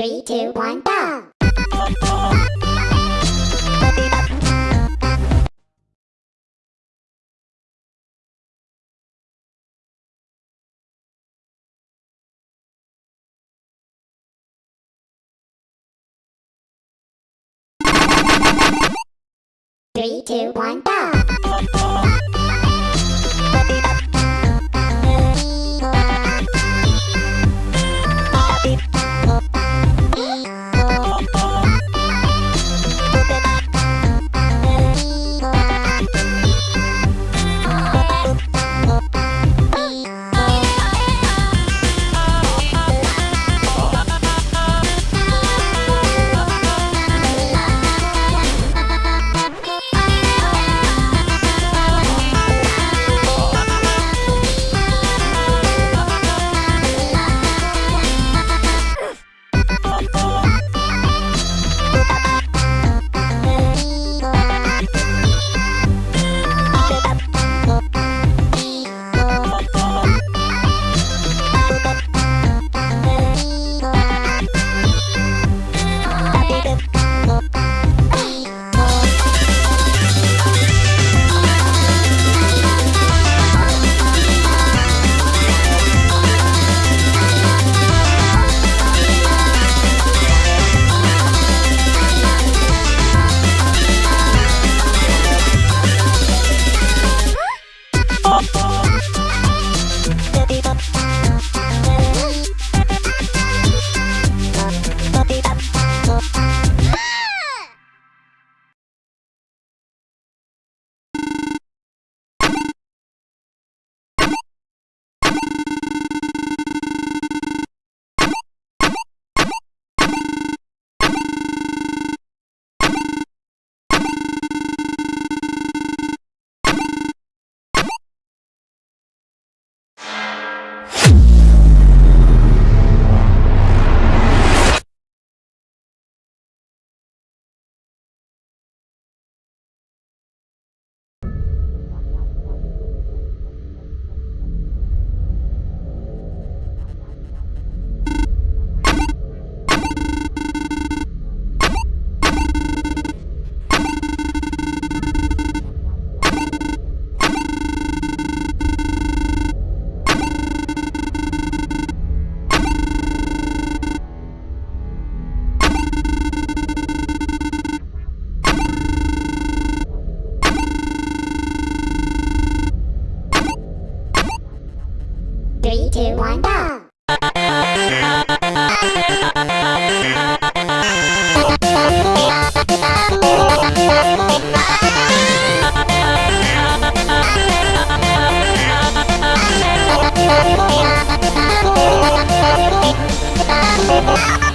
Three, two, one, go! Three, two, one, go! two, one, go! Ah!